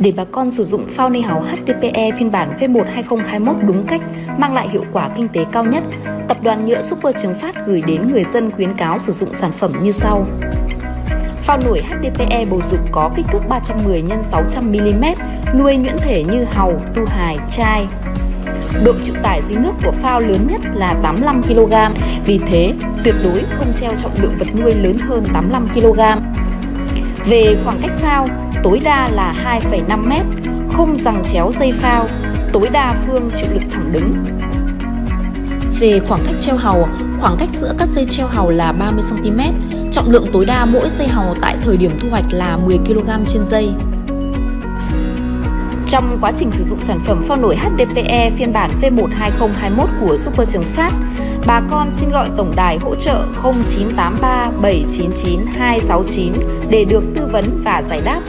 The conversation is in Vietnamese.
Để bà con sử dụng phao hào HDPE phiên bản V1 2021 đúng cách, mang lại hiệu quả kinh tế cao nhất, Tập đoàn Nhựa Super Trường Phát gửi đến người dân khuyến cáo sử dụng sản phẩm như sau. Phao nổi HDPE bầu dục có kích thước 310 x 600 mm, nuôi nhuyễn thể như hàu, tu hài, chai. Độ chịu tải dưới nước của phao lớn nhất là 85 kg, vì thế tuyệt đối không treo trọng lượng vật nuôi lớn hơn 85 kg. Về khoảng cách phao, tối đa là 2,5 m, không rằng chéo dây phao, tối đa phương chịu lực thẳng đứng. Về khoảng cách treo hàu, khoảng cách giữa các dây treo hàu là 30cm, trọng lượng tối đa mỗi dây hàu tại thời điểm thu hoạch là 10kg trên dây. Trong quá trình sử dụng sản phẩm phao nổi HDPE phiên bản V1 2021 của Super Trường Phát, bà con xin gọi tổng đài hỗ trợ 0983 799 269 để được tư vấn và giải đáp.